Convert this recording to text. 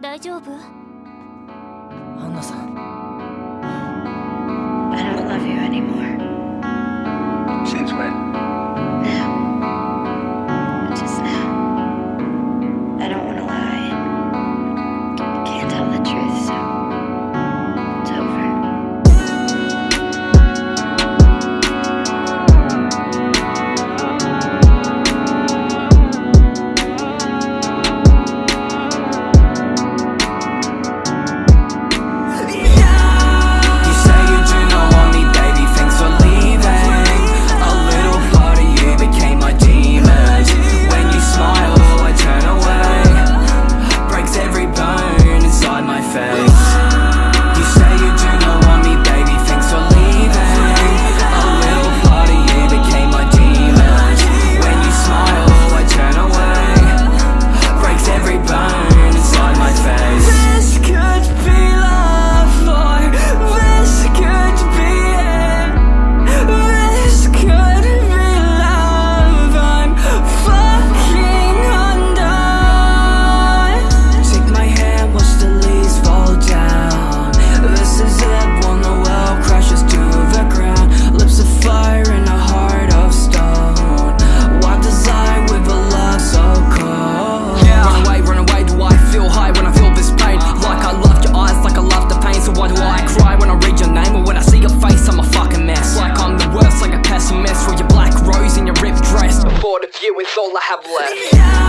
大丈夫アンナさん I don't love you anymore. Lula Rabuana.